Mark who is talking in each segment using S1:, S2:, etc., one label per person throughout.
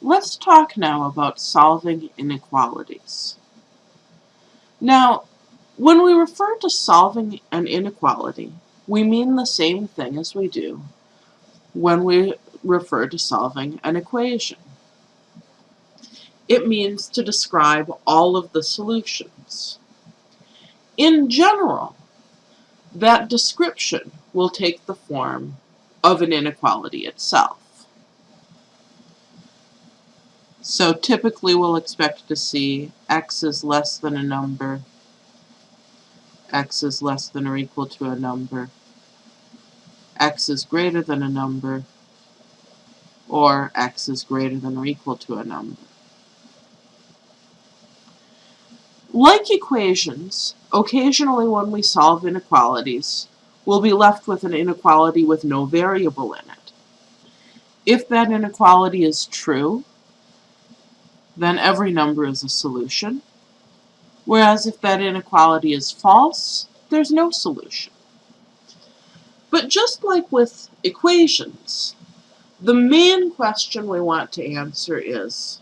S1: Let's talk now about solving inequalities. Now, when we refer to solving an inequality, we mean the same thing as we do when we refer to solving an equation. It means to describe all of the solutions. In general, that description will take the form of an inequality itself. So typically we'll expect to see x is less than a number, x is less than or equal to a number, x is greater than a number, or x is greater than or equal to a number. Like equations, occasionally when we solve inequalities, we'll be left with an inequality with no variable in it. If that inequality is true, then every number is a solution. Whereas if that inequality is false, there's no solution. But just like with equations, the main question we want to answer is,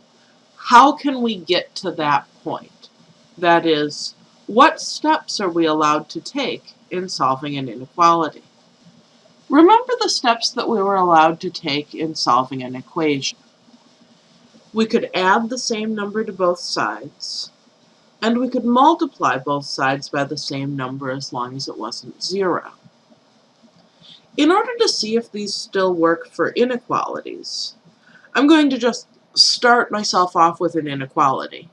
S1: how can we get to that point? That is, what steps are we allowed to take in solving an inequality? Remember the steps that we were allowed to take in solving an equation. We could add the same number to both sides, and we could multiply both sides by the same number as long as it wasn't zero. In order to see if these still work for inequalities, I'm going to just start myself off with an inequality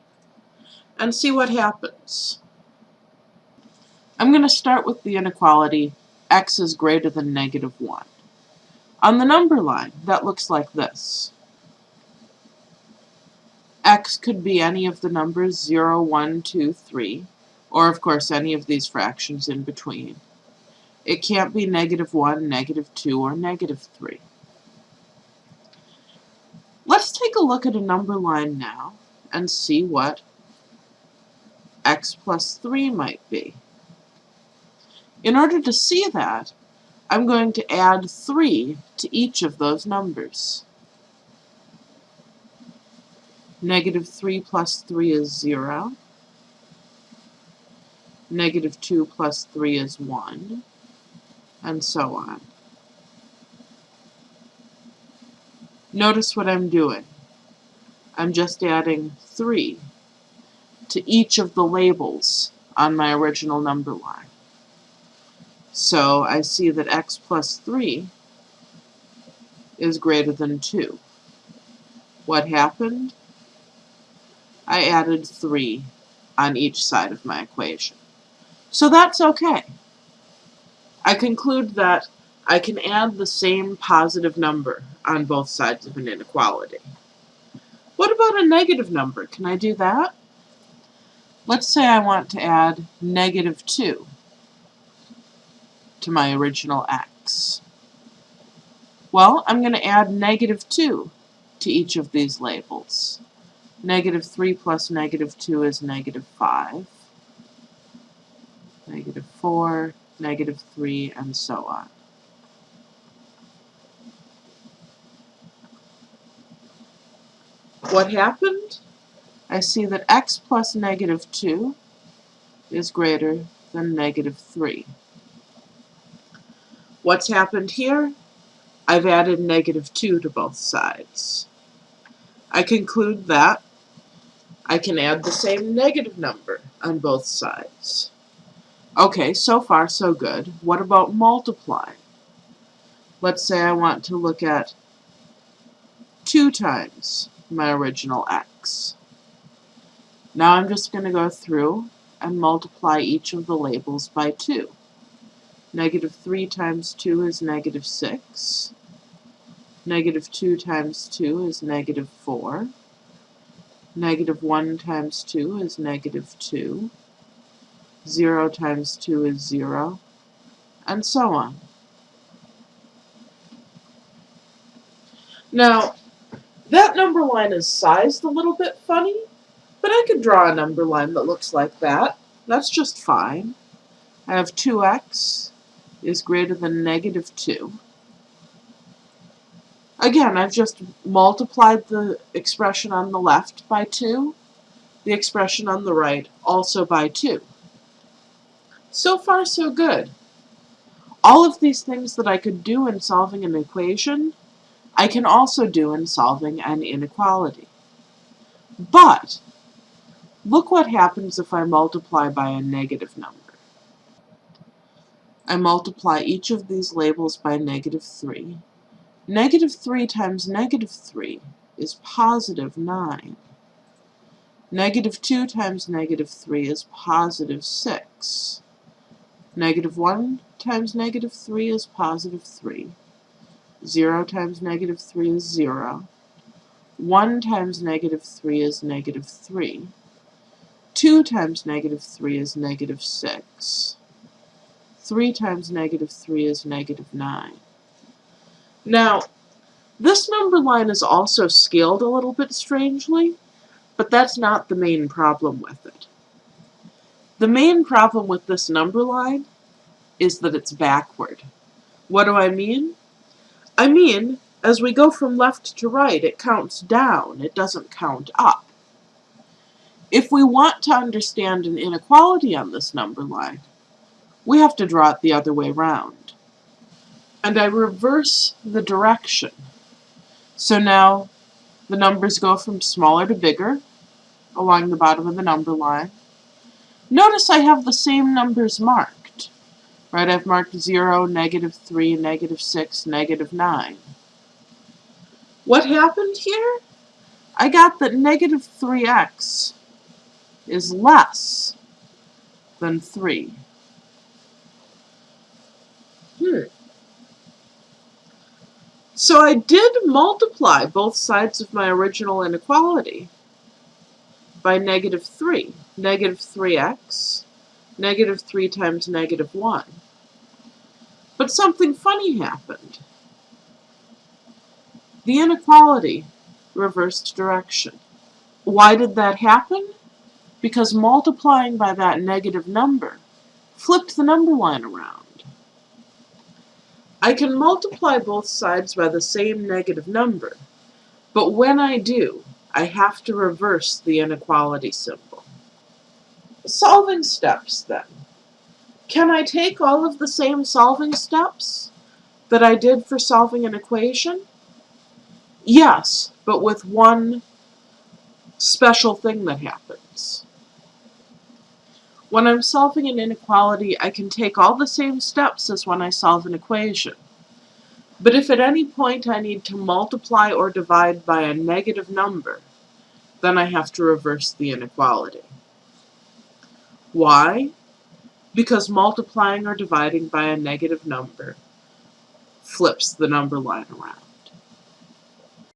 S1: and see what happens. I'm going to start with the inequality x is greater than negative 1. On the number line, that looks like this x could be any of the numbers 0, 1, 2, 3, or of course any of these fractions in between. It can't be negative 1, negative 2, or negative 3. Let's take a look at a number line now and see what x plus 3 might be. In order to see that, I'm going to add 3 to each of those numbers. Negative 3 plus 3 is 0. Negative 2 plus 3 is 1. And so on. Notice what I'm doing. I'm just adding 3 to each of the labels on my original number line. So I see that x plus 3 is greater than 2. What happened? I added 3 on each side of my equation. So that's okay. I conclude that I can add the same positive number on both sides of an inequality. What about a negative number? Can I do that? Let's say I want to add negative 2 to my original x. Well, I'm going to add negative 2 to each of these labels. Negative 3 plus negative 2 is negative 5. Negative 4, negative 3, and so on. What happened? I see that x plus negative 2 is greater than negative 3. What's happened here? I've added negative 2 to both sides. I conclude that I can add the same negative number on both sides. Okay, so far so good. What about multiplying? Let's say I want to look at 2 times my original x. Now I'm just going to go through and multiply each of the labels by 2. Negative 3 times 2 is negative 6. Negative 2 times 2 is negative 4. Negative 1 times 2 is negative 2. 0 times 2 is 0. And so on. Now, that number line is sized a little bit funny, but I could draw a number line that looks like that. That's just fine. I have 2x is greater than negative 2. Again, I've just multiplied the expression on the left by 2, the expression on the right also by 2. So far, so good. All of these things that I could do in solving an equation, I can also do in solving an inequality. But, look what happens if I multiply by a negative number. I multiply each of these labels by negative 3. Negative 3 times negative 3 is positive 9. Negative 2 times negative 3 is positive 6. Negative 1 times negative 3 is positive 3. 0 times negative 3 is 0. 1 times negative 3 is negative 3. 2 times negative 3 is negative 6. 3 times negative 3 is negative 9. Now, this number line is also scaled a little bit strangely, but that's not the main problem with it. The main problem with this number line is that it's backward. What do I mean? I mean, as we go from left to right, it counts down, it doesn't count up. If we want to understand an inequality on this number line, we have to draw it the other way around. And I reverse the direction. So now the numbers go from smaller to bigger along the bottom of the number line. Notice I have the same numbers marked. Right, I've marked 0, negative 3, negative 6, negative 9. What happened here? I got that negative 3x is less than 3. Hmm. So I did multiply both sides of my original inequality by negative 3. Negative 3x, negative 3 times negative 1. But something funny happened. The inequality reversed direction. Why did that happen? Because multiplying by that negative number flipped the number line around. I can multiply both sides by the same negative number, but when I do, I have to reverse the inequality symbol. Solving steps, then. Can I take all of the same solving steps that I did for solving an equation? Yes, but with one special thing that happens. When I'm solving an inequality, I can take all the same steps as when I solve an equation. But if at any point I need to multiply or divide by a negative number, then I have to reverse the inequality. Why? Because multiplying or dividing by a negative number flips the number line around.